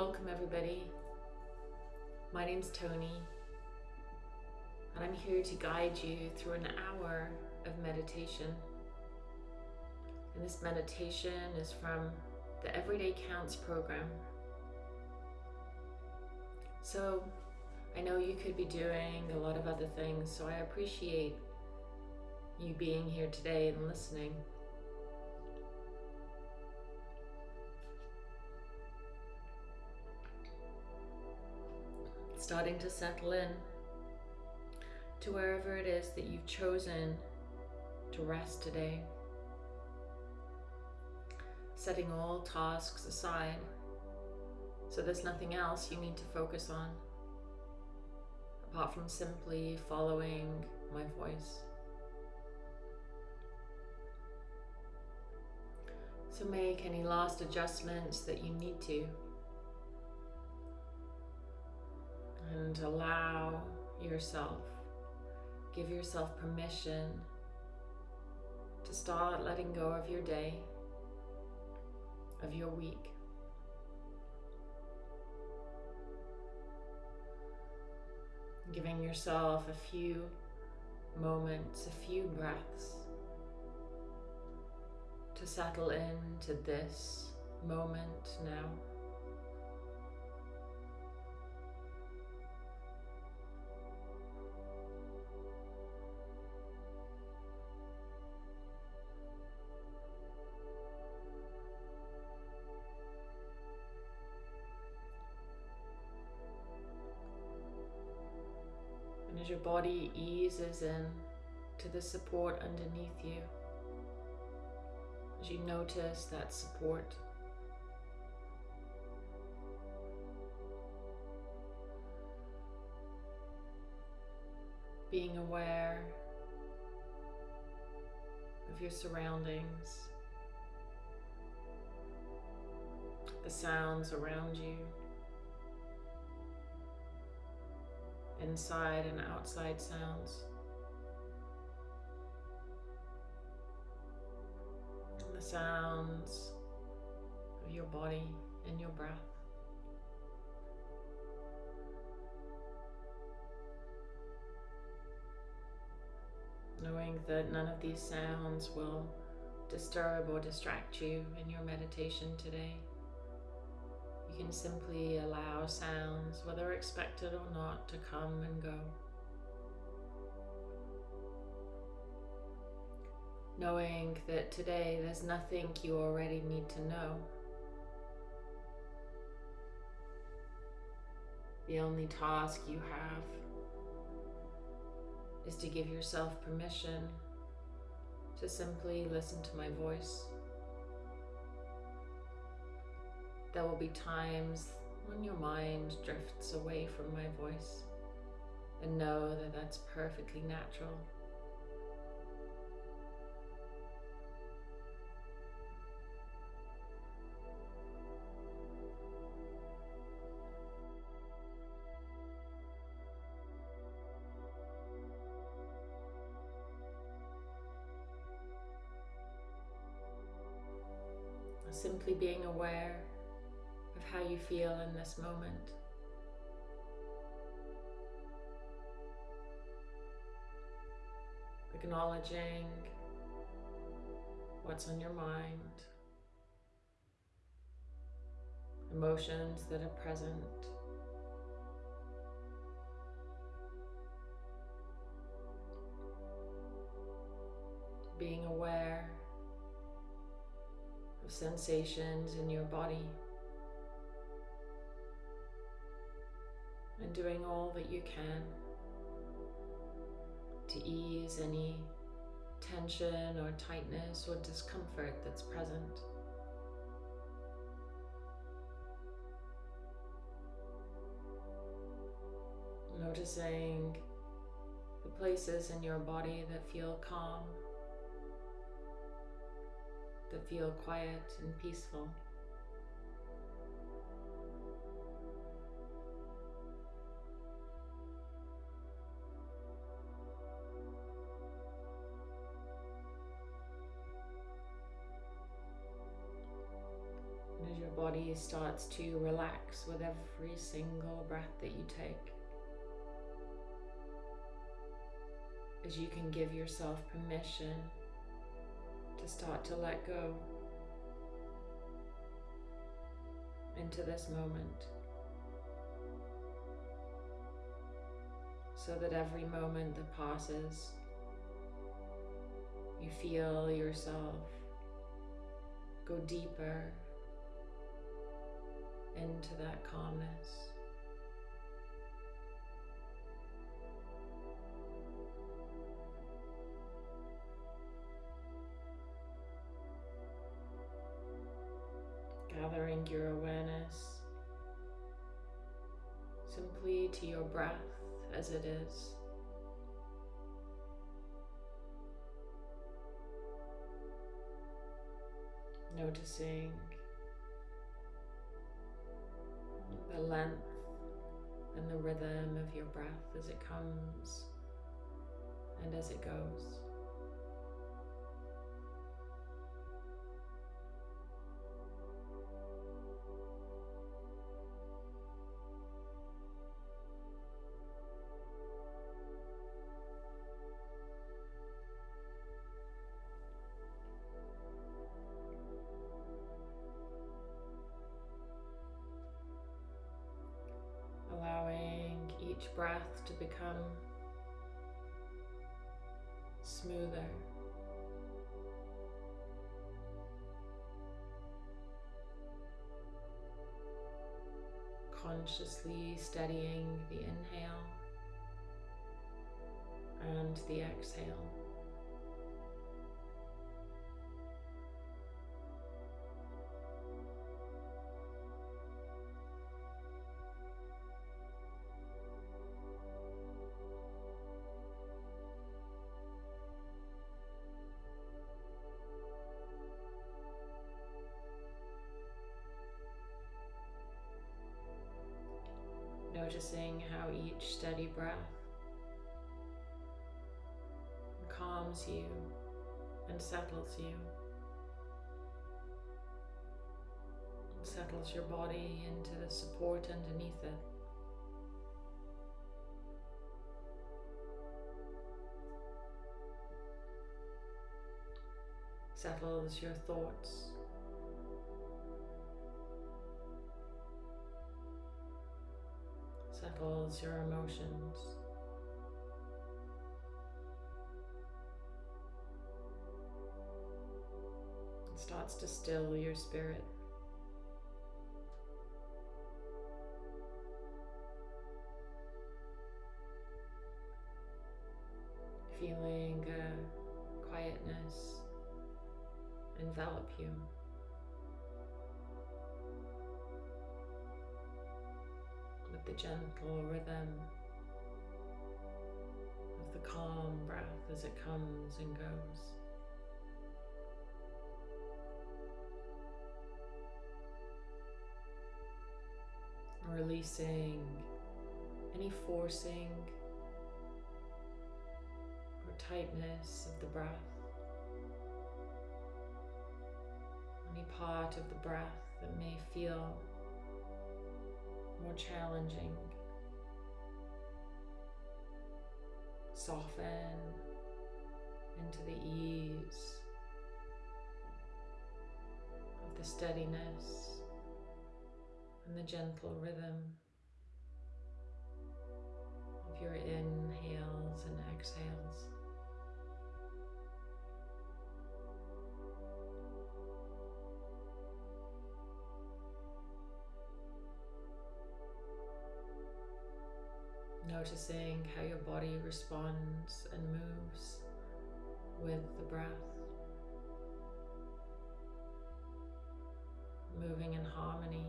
Welcome, everybody. My name's Tony, and I'm here to guide you through an hour of meditation. And this meditation is from the Everyday Counts program. So, I know you could be doing a lot of other things, so I appreciate you being here today and listening. Starting to settle in to wherever it is that you've chosen to rest today. Setting all tasks aside so there's nothing else you need to focus on apart from simply following my voice. So make any last adjustments that you need to and allow yourself, give yourself permission to start letting go of your day, of your week. Giving yourself a few moments, a few breaths to settle into this moment now. Body eases in to the support underneath you, as you notice that support. Being aware of your surroundings, the sounds around you. Inside and outside sounds. And the sounds of your body and your breath. Knowing that none of these sounds will disturb or distract you in your meditation today can simply allow sounds, whether expected or not, to come and go. Knowing that today there's nothing you already need to know. The only task you have is to give yourself permission to simply listen to my voice. There will be times when your mind drifts away from my voice and know that that's perfectly natural. Simply being aware how you feel in this moment. Acknowledging what's on your mind, emotions that are present. Being aware of sensations in your body. And doing all that you can to ease any tension or tightness or discomfort that's present. Noticing the places in your body that feel calm, that feel quiet and peaceful. Starts to relax with every single breath that you take. As you can give yourself permission to start to let go into this moment. So that every moment that passes, you feel yourself go deeper into that calmness. Gathering your awareness simply to your breath as it is. Noticing the length and the rhythm of your breath as it comes and as it goes. Each breath to become smoother. Consciously steadying the inhale and the exhale. Breath calms you and settles you. And settles your body into the support underneath it. Settles your thoughts. Your emotions. It starts to still your spirit. Comes and goes. Releasing any forcing or tightness of the breath, any part of the breath that may feel more challenging. Soften into the ease of the steadiness and the gentle rhythm of your inhales and exhales. Noticing how your body responds and moves with the breath. Moving in harmony.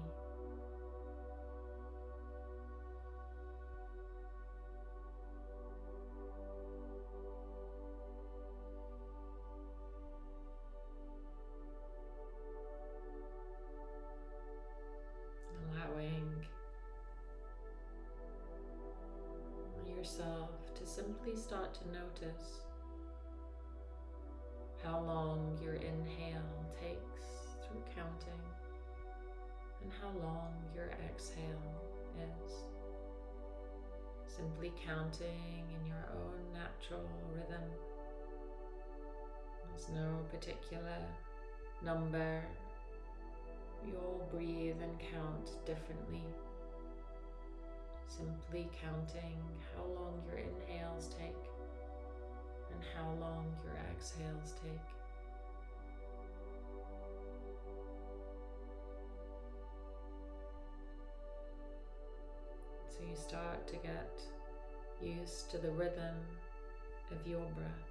Allowing yourself to simply start to notice how long your inhale takes through counting and how long your exhale is. Simply counting in your own natural rhythm. There's no particular number. We all breathe and count differently. Simply counting how long your inhales take and how long your exhales take. So you start to get used to the rhythm of your breath.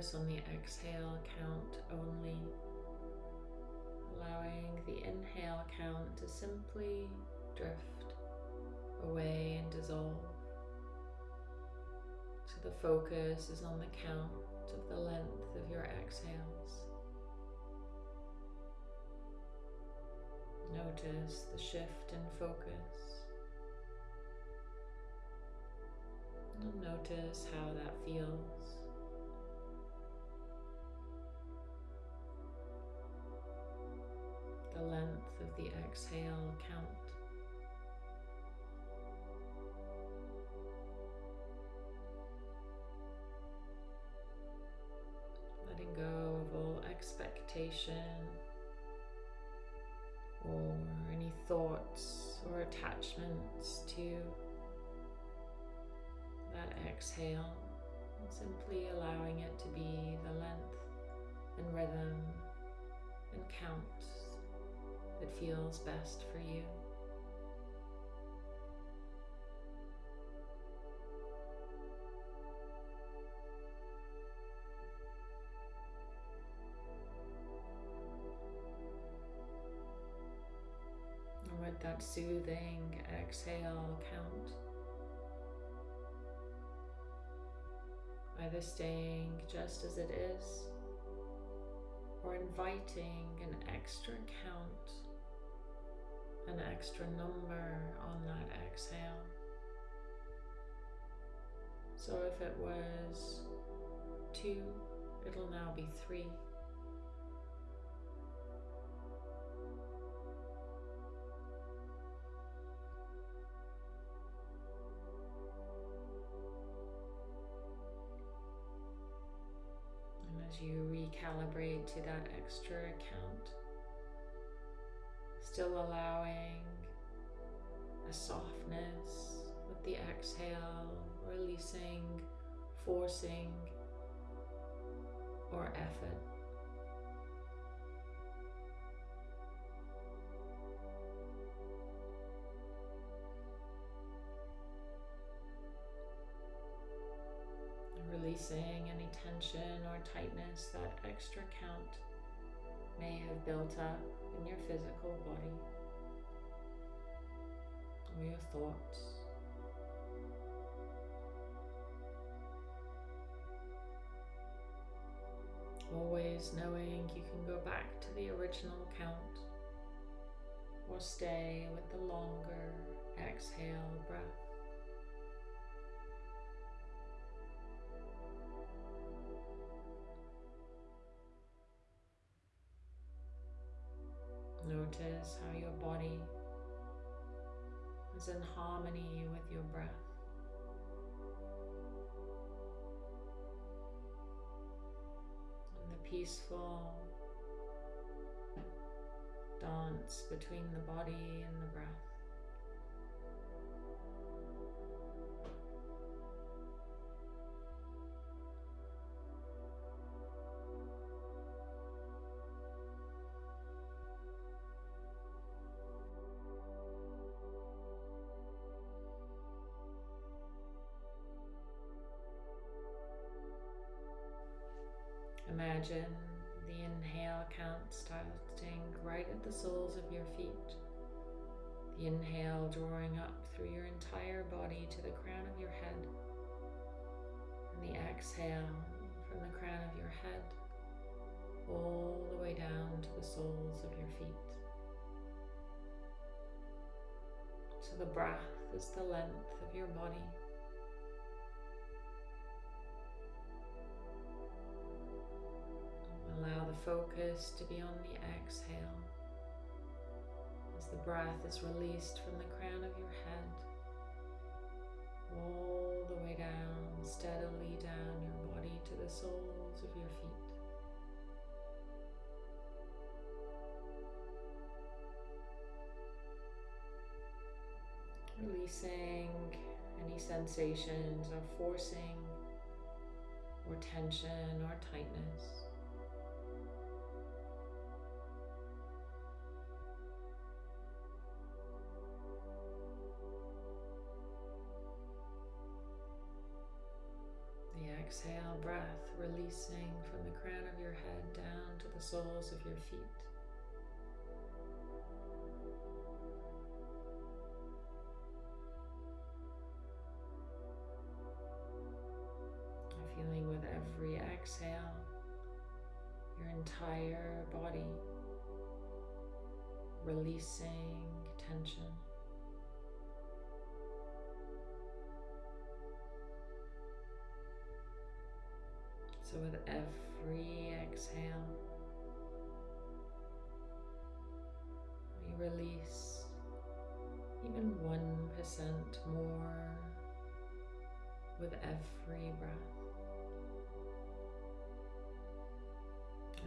Focus on the exhale count only, allowing the inhale count to simply drift away and dissolve. So the focus is on the count of the length of your exhales. Notice the shift in focus. And notice how that feels. The length of the exhale count. Letting go of all expectation or any thoughts or attachments to that exhale and simply allowing it to be the length and rhythm and count feels best for you. With that soothing exhale count, either staying just as it is or inviting an extra count an extra number on that exhale. So if it was two, it'll now be three. And as you recalibrate to that extra count, Still allowing a softness with the exhale, releasing, forcing, or effort. Releasing any tension or tightness, that extra count may have built up in your physical body or your thoughts. Always knowing you can go back to the original count or stay with the longer exhale breath. In harmony with your breath. And the peaceful dance between the body and the breath. Imagine the inhale count starting right at the soles of your feet. The inhale drawing up through your entire body to the crown of your head. And the exhale from the crown of your head all the way down to the soles of your feet. So the breath is the length of your body. Allow the focus to be on the exhale as the breath is released from the crown of your head all the way down, steadily down your body to the soles of your feet. Releasing any sensations of forcing or tension or tightness. Exhale, breath releasing from the crown of your head down to the soles of your feet. Feeling with every exhale your entire body releasing tension. So, with every exhale, we release even 1% more with every breath.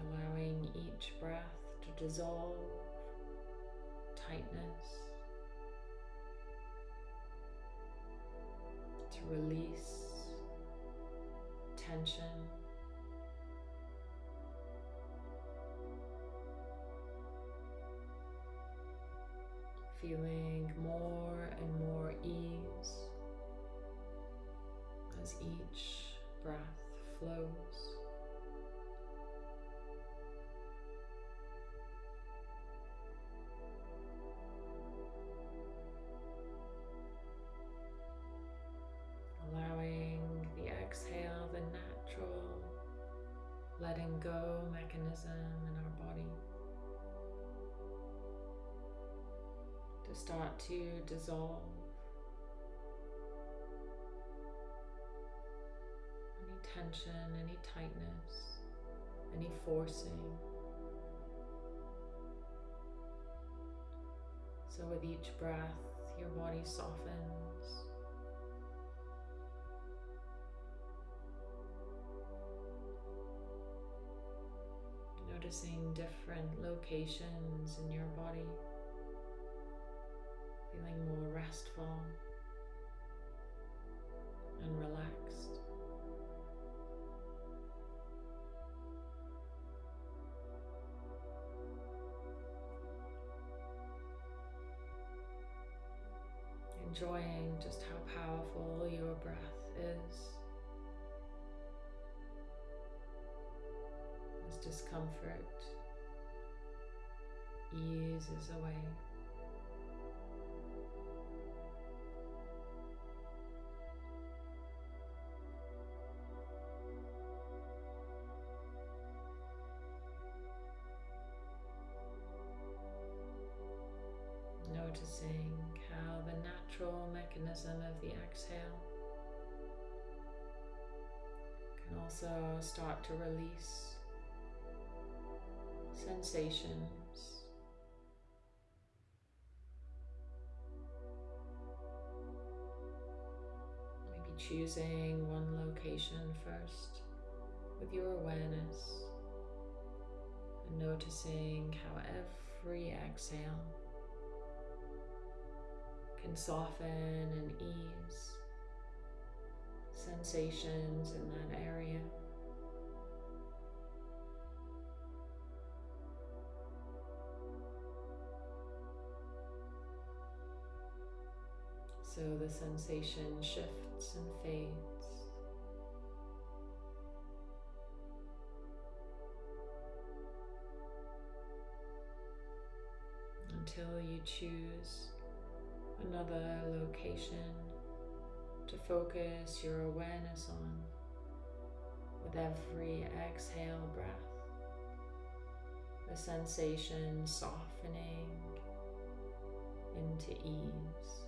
Allowing each breath to dissolve tightness, to release tension. Dissolve. Any tension, any tightness, any forcing. So, with each breath, your body softens. Noticing different locations in your body feeling more restful and relaxed. Enjoying just how powerful your breath is. As discomfort eases away. To release sensations. Maybe choosing one location first with your awareness and noticing how every exhale can soften and ease sensations in that area. So the sensation shifts and fades. Until you choose another location to focus your awareness on with every exhale breath. the sensation softening into ease.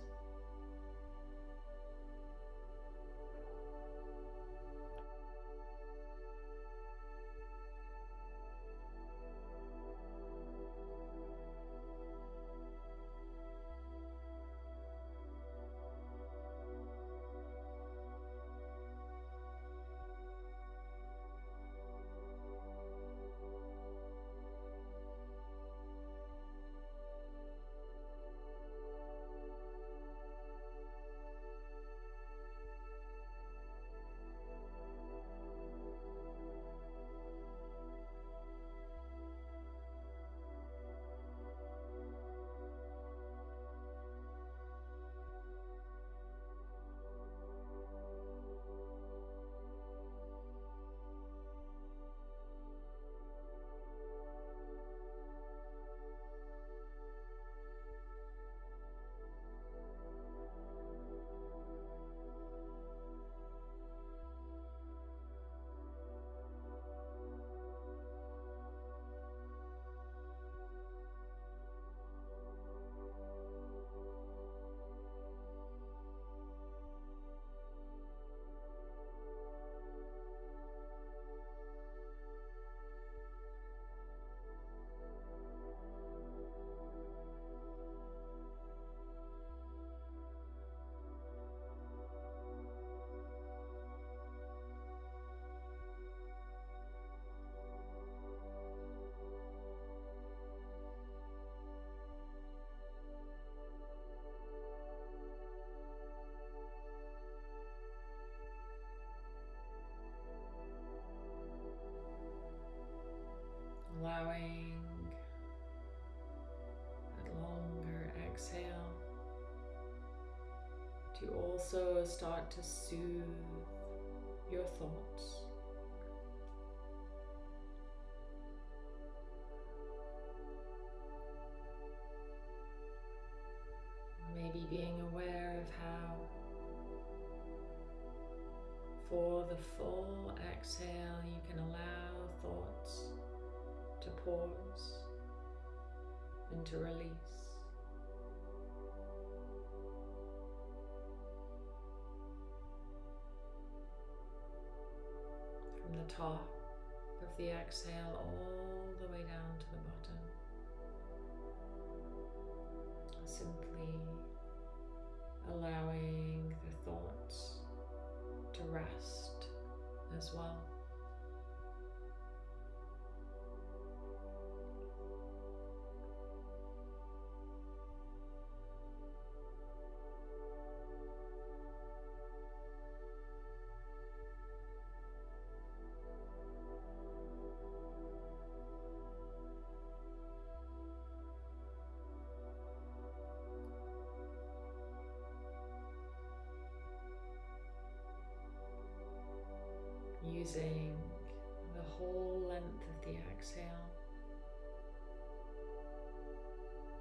Also start to soothe your thoughts. Using the whole length of the exhale.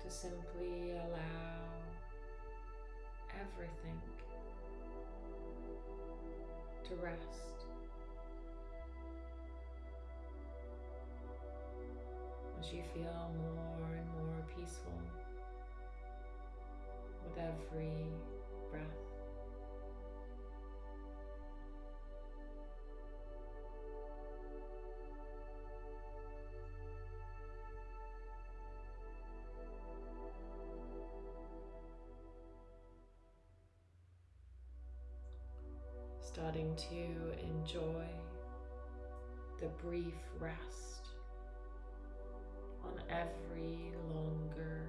To simply allow everything to rest. As you feel more and more peaceful with every breath. Starting to enjoy the brief rest on every longer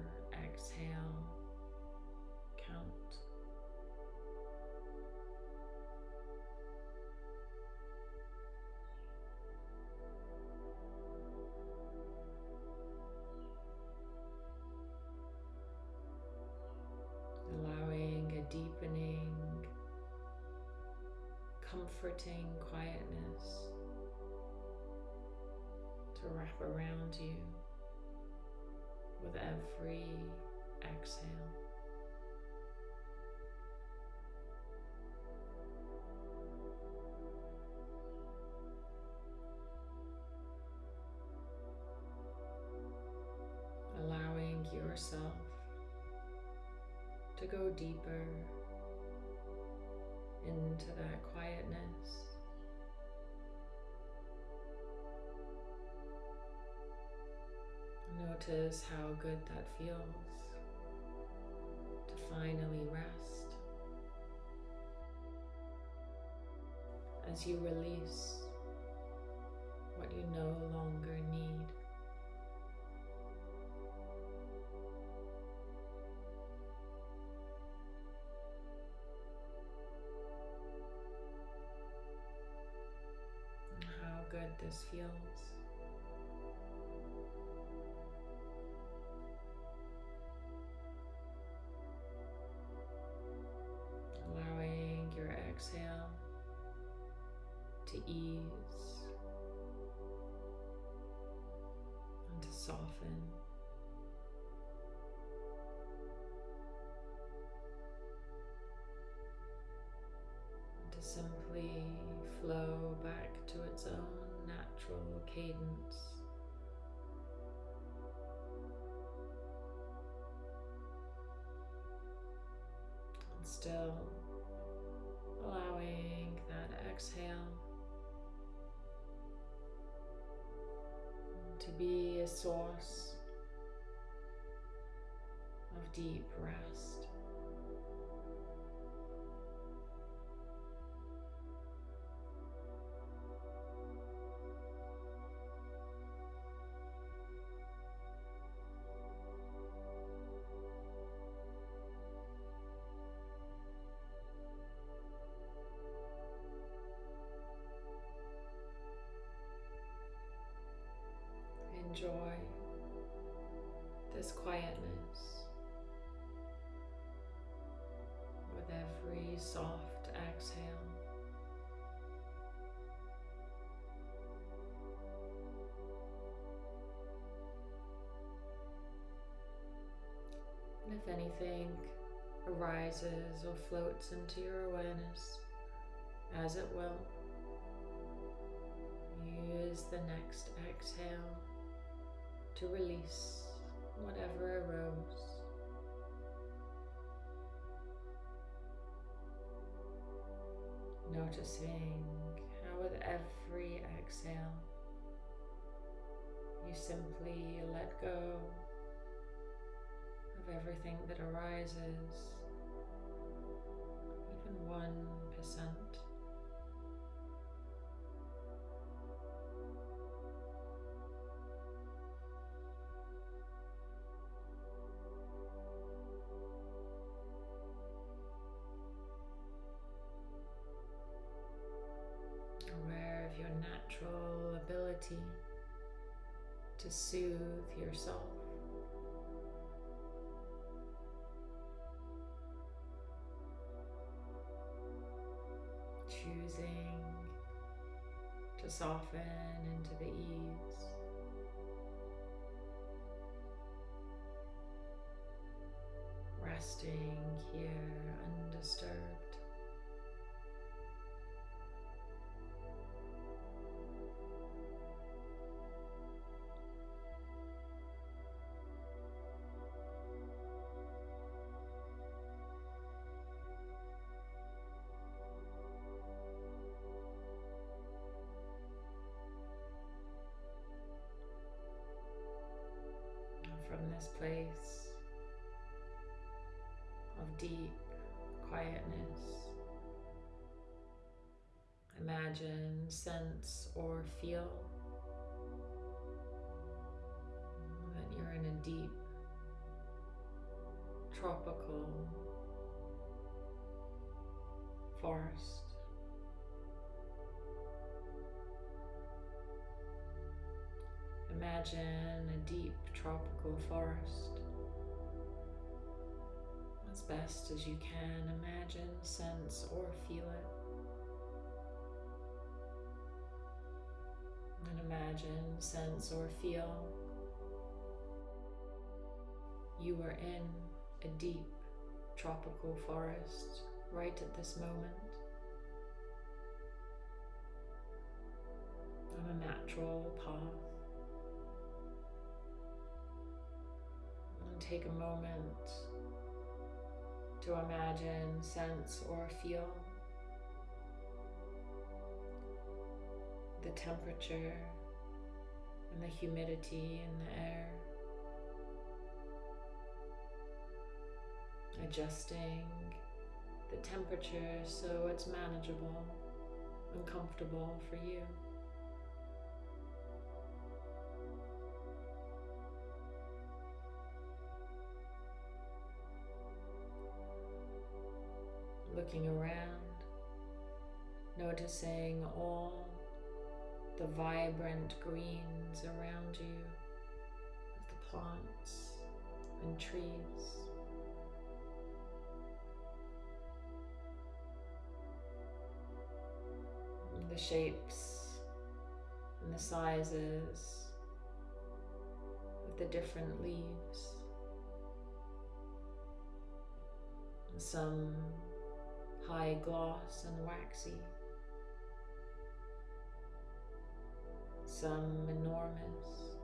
comforting quietness to wrap around you with every exhale. Allowing yourself to go deeper into that Notice how good that feels to finally rest. As you release what you no longer this feels. Allowing your exhale to ease and to soften. and To cadence. And still allowing that exhale to be a source of deep rest. Enjoy this quietness with every soft exhale. And if anything arises or floats into your awareness, as it will, use the next exhale to release whatever arose. Noticing how, with every exhale, you simply let go of everything that arises, even 1%. To soften into the ease. Resting here undisturbed. Place of deep quietness. Imagine, sense, or feel that you're in a deep, tropical forest. Imagine a deep tropical forest. As best as you can, imagine, sense, or feel it. And imagine, sense, or feel you are in a deep tropical forest right at this moment. On a natural path. Take a moment to imagine, sense, or feel the temperature and the humidity in the air. Adjusting the temperature so it's manageable and comfortable for you. Looking around, noticing all the vibrant greens around you of the plants and trees. the shapes and the sizes of the different leaves. And some high gloss and waxy. Some enormous.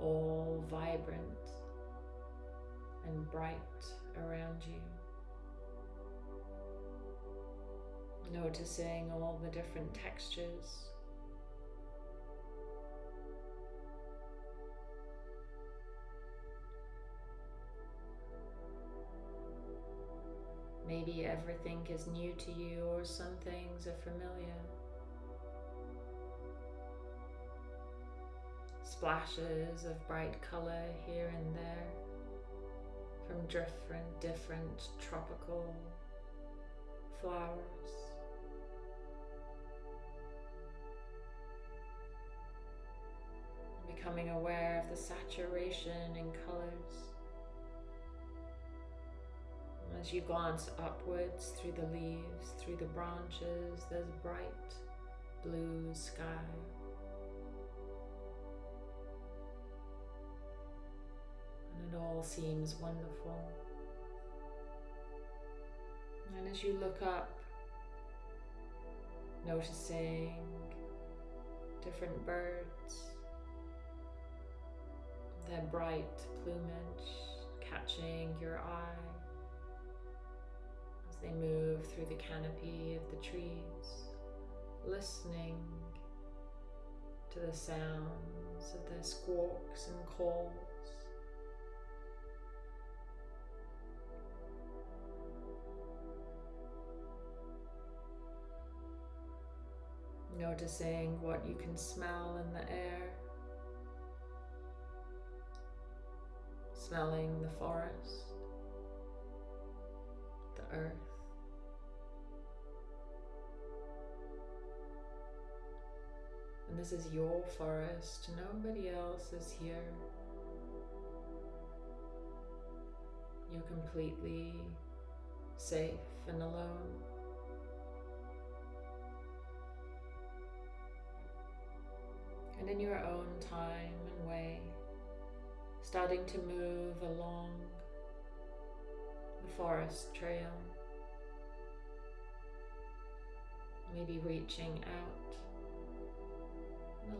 All vibrant and bright around you. Noticing all the different textures. Maybe everything is new to you or some things are familiar. Splashes of bright color here and there from different, different tropical flowers. Becoming aware of the saturation in colors. As you glance upwards through the leaves, through the branches, there's bright blue sky. And it all seems wonderful. And as you look up, noticing different birds, their bright plumage catching your eye as they move through the canopy of the trees, listening to the sounds of their squawks and calls. Noticing what you can smell in the air. Smelling the forest, the earth. This is your forest, nobody else is here. You're completely safe and alone. and in your own time and way, starting to move along the forest trail, maybe reaching out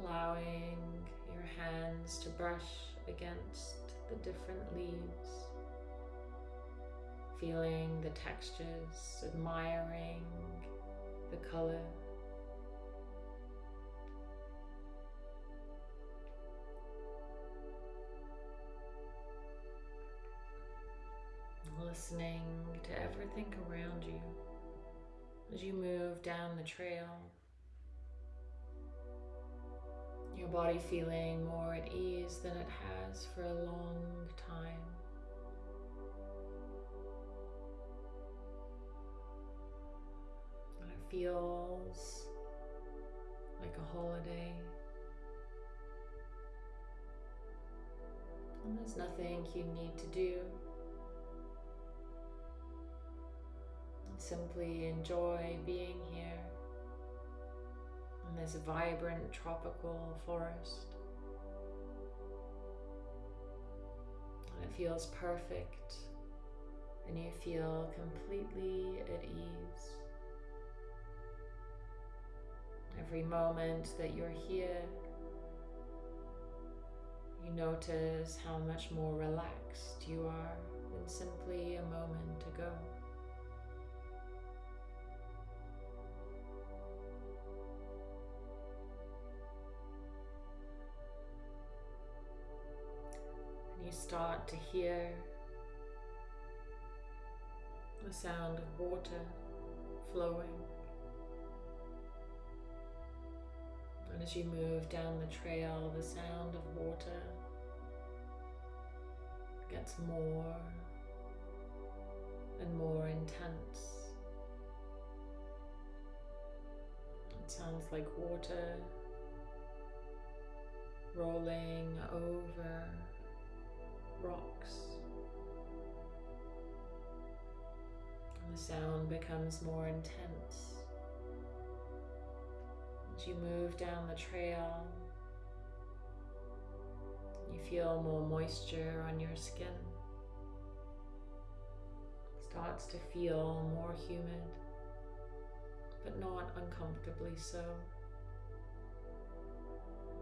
allowing your hands to brush against the different leaves, feeling the textures, admiring the color. listening to everything around you as you move down the trail. Your body feeling more at ease than it has for a long time. And it feels like a holiday. And there's nothing you need to do. Simply enjoy being here in this vibrant tropical forest. And it feels perfect and you feel completely at ease. Every moment that you're here, You notice how much more relaxed you are than simply a moment ago. Start to hear the sound of water flowing. And as you move down the trail, the sound of water gets more and more intense. It sounds like water rolling over rocks. And the sound becomes more intense. As you move down the trail, you feel more moisture on your skin. It starts to feel more humid, but not uncomfortably so.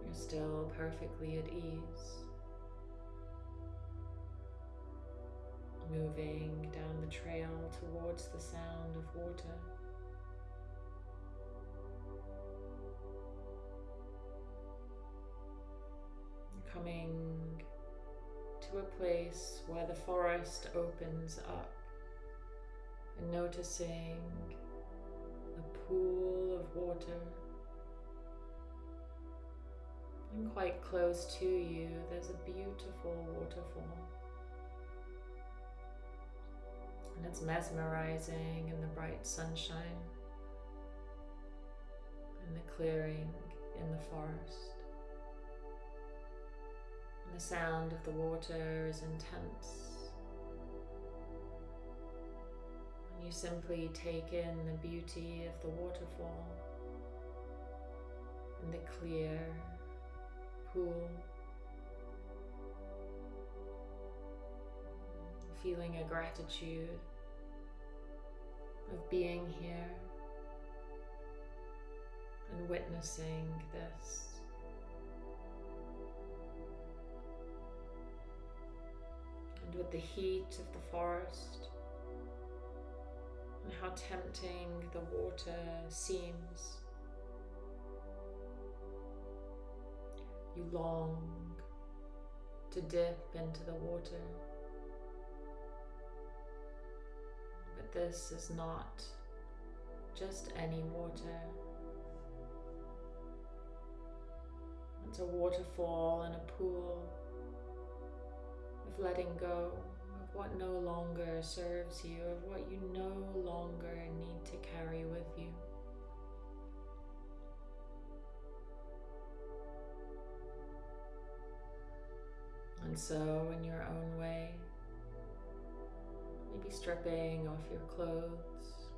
You're still perfectly at ease. Moving down the trail towards the sound of water. coming to a place where the forest opens up and noticing a pool of water. And quite close to you, there's a beautiful waterfall. And it's mesmerizing in the bright sunshine in the clearing in the forest. The sound of the water is intense. And you simply take in the beauty of the waterfall and the clear pool. Feeling a gratitude of being here and witnessing this. And with the heat of the forest and how tempting the water seems. You long to dip into the water, this is not just any water. It's a waterfall and a pool of letting go of what no longer serves you, of what you no longer need to carry with you. And so, in your own way, maybe stripping off your clothes,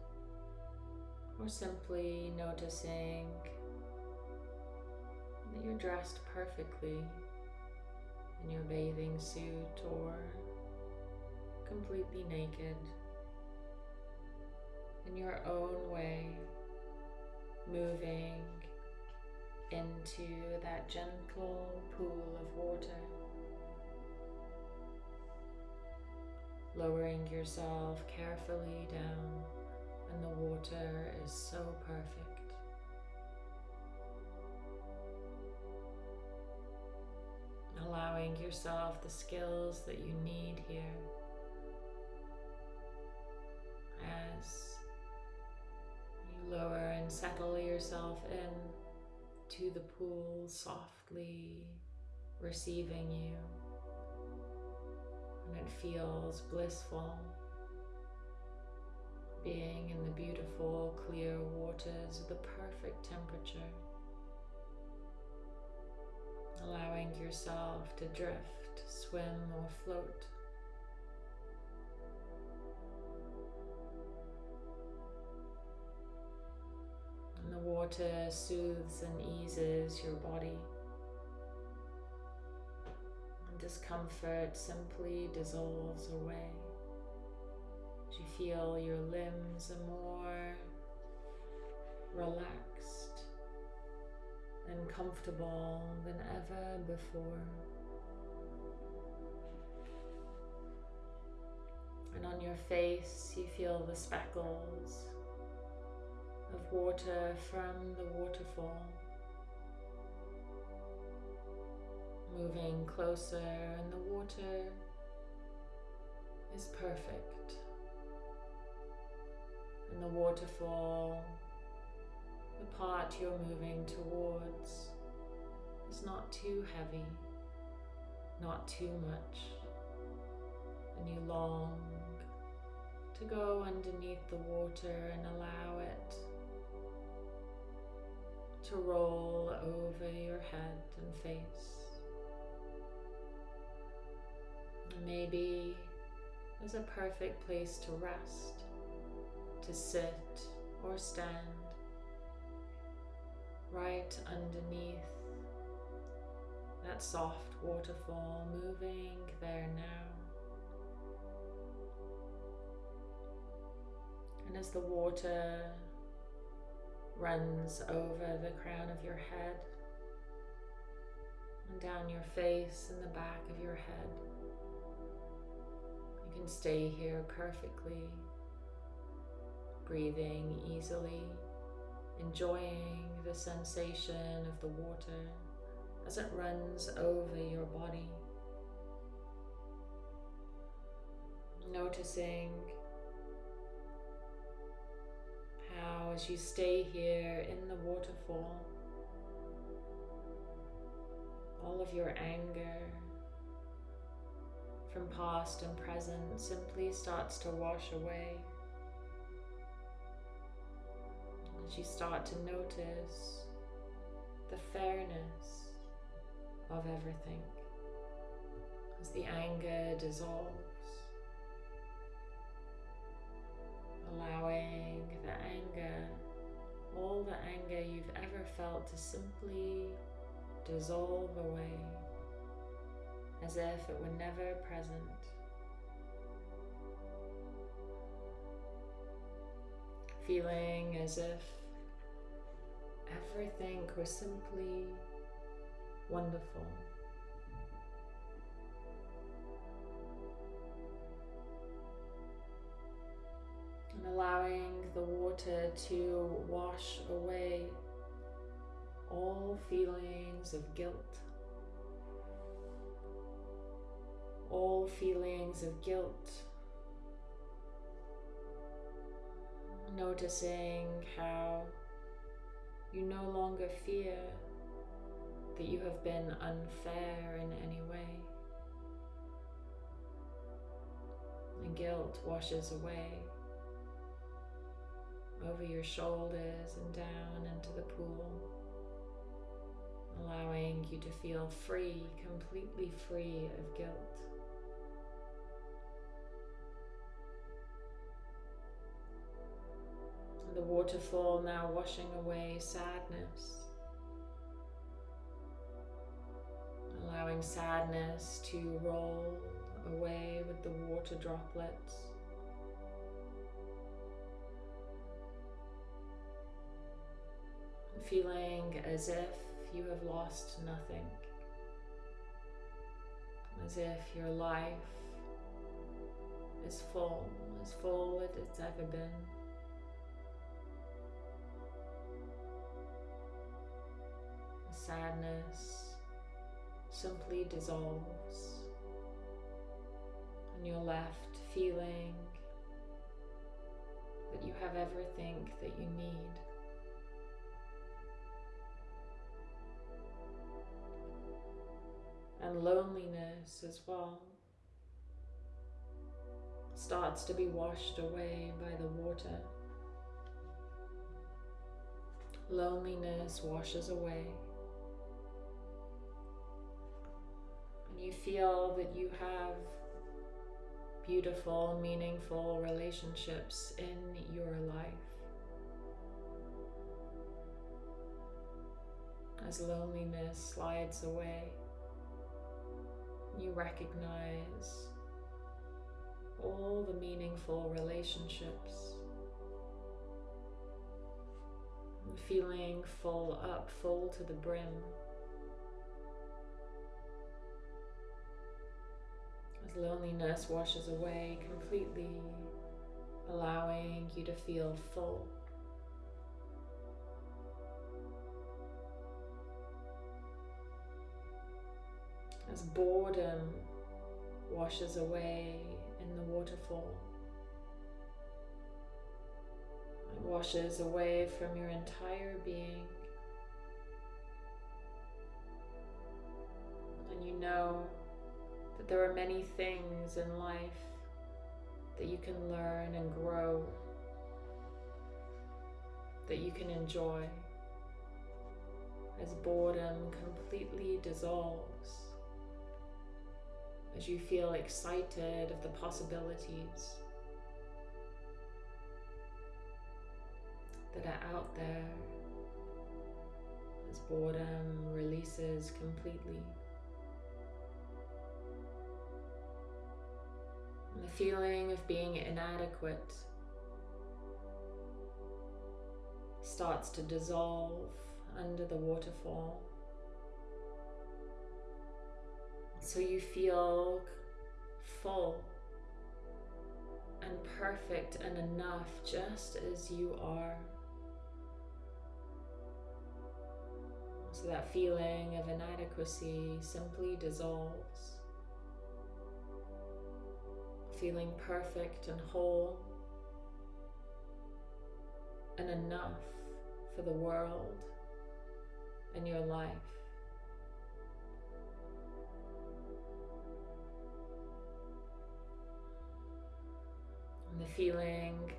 or simply noticing that you're dressed perfectly in your bathing suit or completely naked in your own way, moving into that gentle pool of water, lowering yourself carefully down, and the water is so perfect. allowing yourself the skills that you need here as you lower and settle yourself in to the pool softly receiving you it feels blissful being in the beautiful clear waters of the perfect temperature allowing yourself to drift, swim, or float. And the water soothes and eases your body discomfort simply dissolves away. As you feel your limbs are more relaxed and comfortable than ever before. And on your face you feel the speckles of water from the waterfall. Moving closer, and the water is perfect. And the waterfall, the part you're moving towards, is not too heavy, not too much, and you long to go underneath the water and allow it to roll over your head and face. Maybe there's a perfect place to rest, to sit or stand right underneath that soft waterfall moving there now. And as the water runs over the crown of your head and down your face and the back of your head, can stay here perfectly, breathing easily, enjoying the sensation of the water as it runs over your body. Noticing how, as you stay here in the waterfall, all of your anger from past and present simply starts to wash away. As you start to notice the fairness of everything as the anger dissolves. allowing the anger, all the anger you've ever felt to simply dissolve away as if it were never present. Feeling as if everything was simply wonderful. and allowing the water to wash away all feelings of guilt, all feelings of guilt. Noticing how you no longer fear that you have been unfair in any way. And guilt washes away over your shoulders and down into the pool, allowing you to feel free, completely free of guilt. The waterfall now washing away sadness, allowing sadness to roll away with the water droplets. feeling as if you have lost nothing, as if your life is full, as full as it's ever been. Sadness simply dissolves, and you're left feeling that you have everything that you need. and loneliness as well starts to be washed away by the water. Loneliness washes away. Feel that you have beautiful, meaningful relationships in your life. As loneliness slides away you recognize all the meaningful relationships. Feeling full up, full to the brim. Loneliness washes away completely, allowing you to feel full. As boredom washes away in the waterfall. It washes away from your entire being. And you know there are many things in life that you can learn and grow, that you can enjoy as boredom completely dissolves, as you feel excited of the possibilities that are out there, as boredom releases completely. The feeling of being inadequate starts to dissolve under the waterfall. So you feel full and perfect and enough just as you are. So that feeling of inadequacy simply dissolves feeling perfect and whole and enough for the world and your life. And the feeling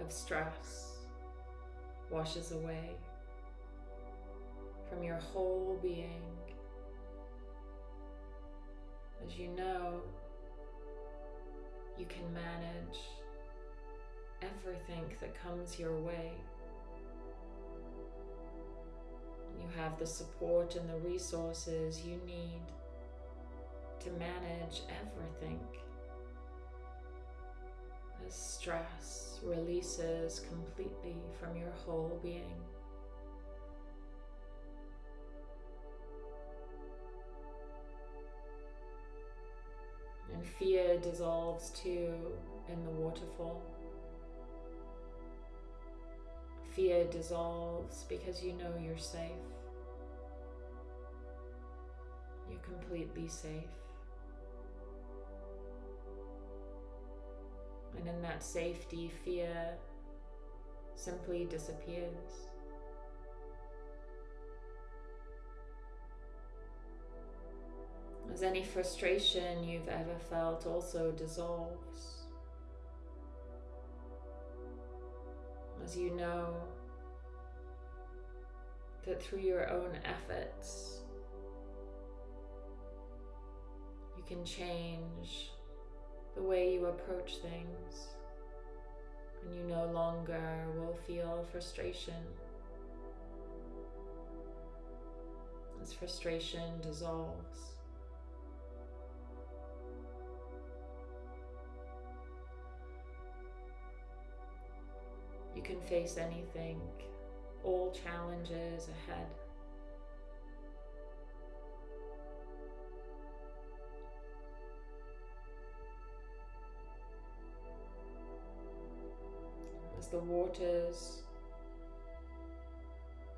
of stress washes away from your whole being as you know you can manage everything that comes your way. You have the support and the resources you need to manage everything as stress releases completely from your whole being. And fear dissolves too in the waterfall. Fear dissolves because you know you're safe. You're completely safe. And in that safety, fear simply disappears. As any frustration you've ever felt also dissolves. As you know that through your own efforts, you can change the way you approach things, and you no longer will feel frustration. As frustration dissolves. Face anything, all challenges ahead. As the waters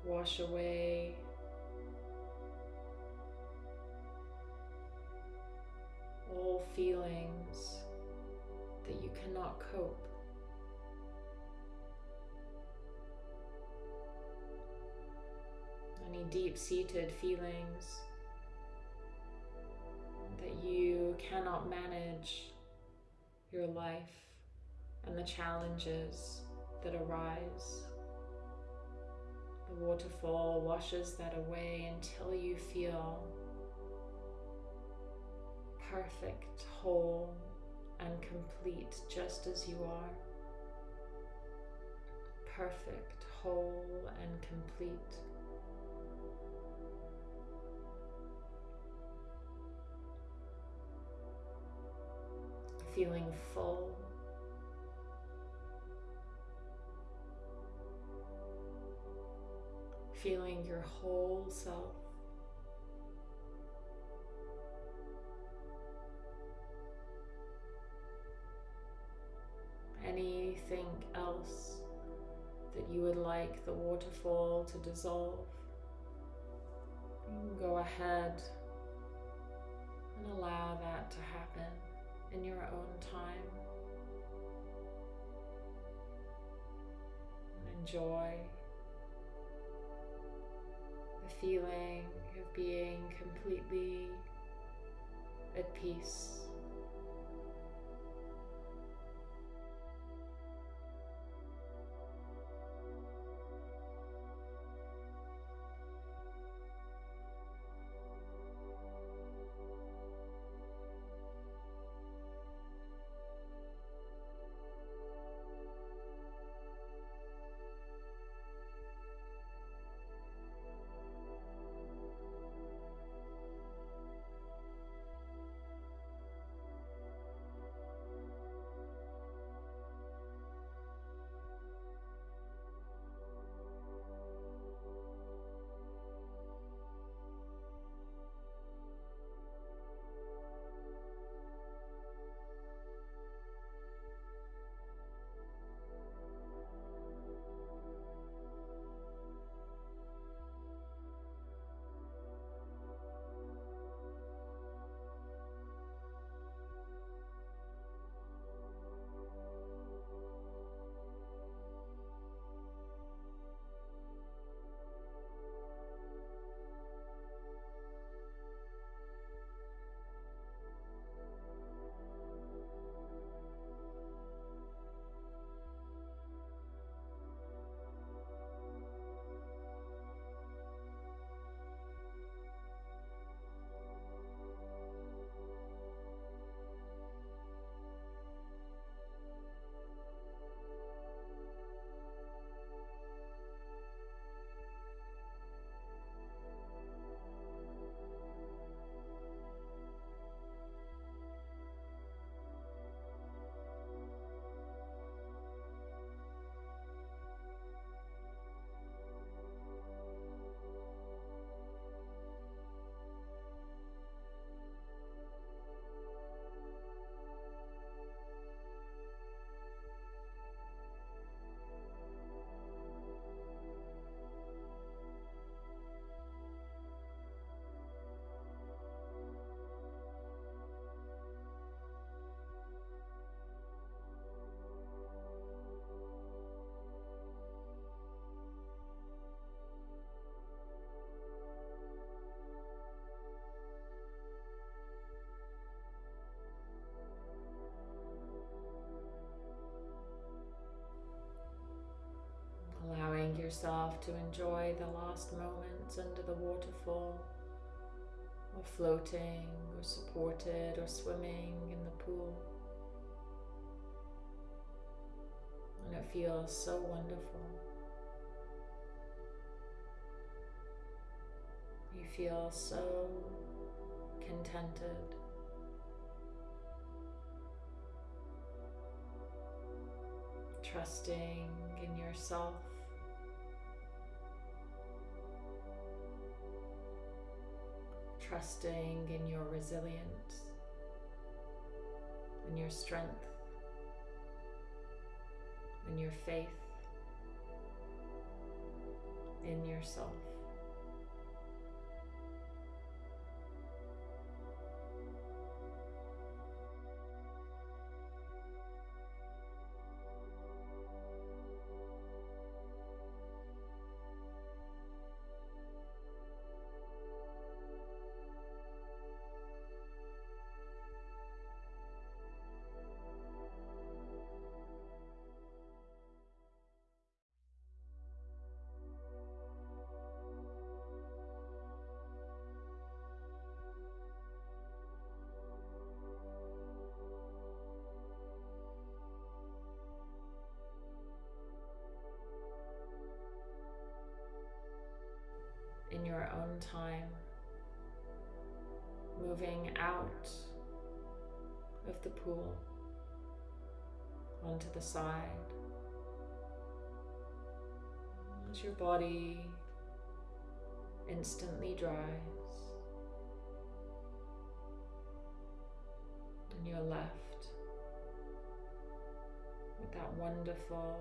wash away all feelings that you cannot cope any deep seated feelings that you cannot manage your life and the challenges that arise. The waterfall washes that away until you feel perfect, whole, and complete just as you are. Perfect, whole, and complete. feeling full. Feeling your whole self. Anything else that you would like the waterfall to dissolve, go ahead and allow that to happen in your own time. Enjoy the feeling of being completely at peace. Yourself to enjoy the last moments under the waterfall, or floating, or supported, or swimming in the pool. And it feels so wonderful. You feel so contented. Trusting in yourself. Trusting in your resilience, in your strength, in your faith, in yourself. Own time, moving out of the pool onto the side. As your body instantly dries and you're left with that wonderful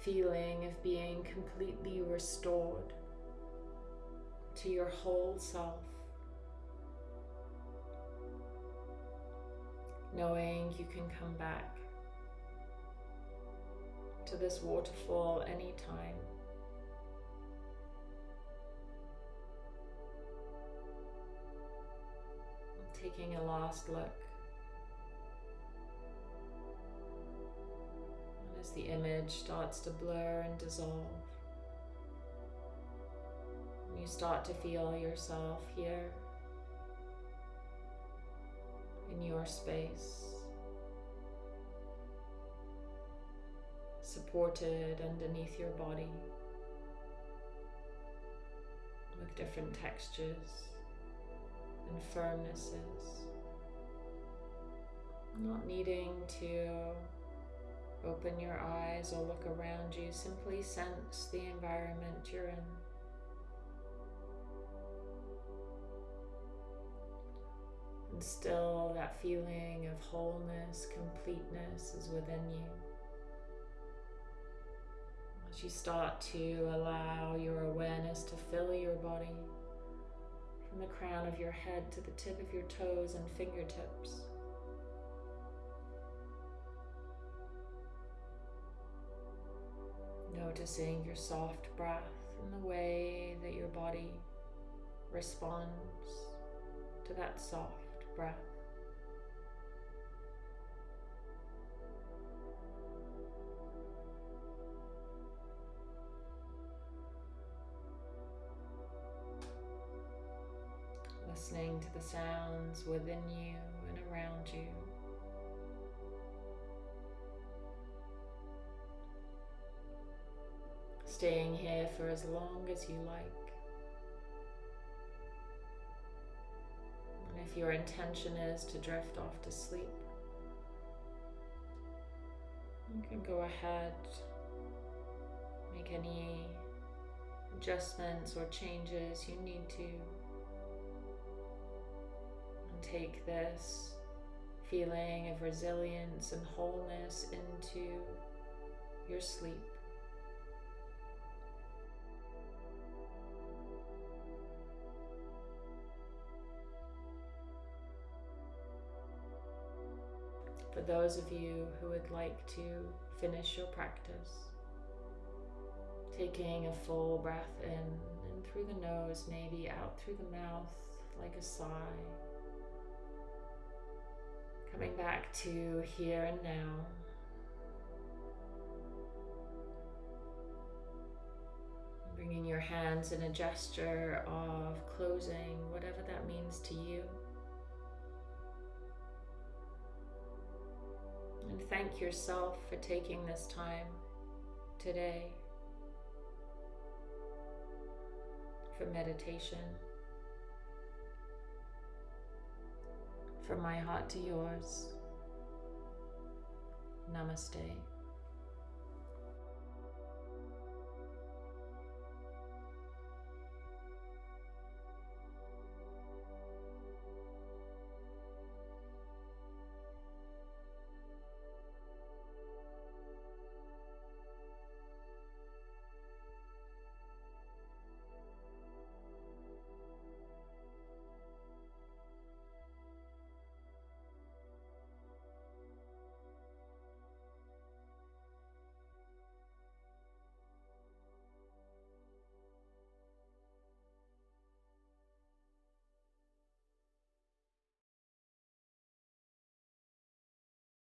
feeling of being completely restored to your whole self. Knowing you can come back to this waterfall anytime. Taking a last look as the image starts to blur and dissolve. You start to feel yourself here in your space, supported underneath your body with different textures and firmnesses, not needing to open your eyes or look around you, simply sense the environment you're in. And still, that feeling of wholeness, completeness is within you. As you start to allow your awareness to fill your body from the crown of your head to the tip of your toes and fingertips. Noticing your soft breath and the way that your body responds to that soft breath. Listening to the sounds within you and around you. Staying here for as long as you like. If your intention is to drift off to sleep, you can go ahead, make any adjustments or changes you need to, and take this feeling of resilience and wholeness into your sleep. Those of you who would like to finish your practice. Taking a full breath in and through the nose, maybe out through the mouth like a sigh. Coming back to here and now. Bringing your hands in a gesture of closing, whatever that means to you. And thank yourself for taking this time today for meditation. From my heart to yours. Namaste.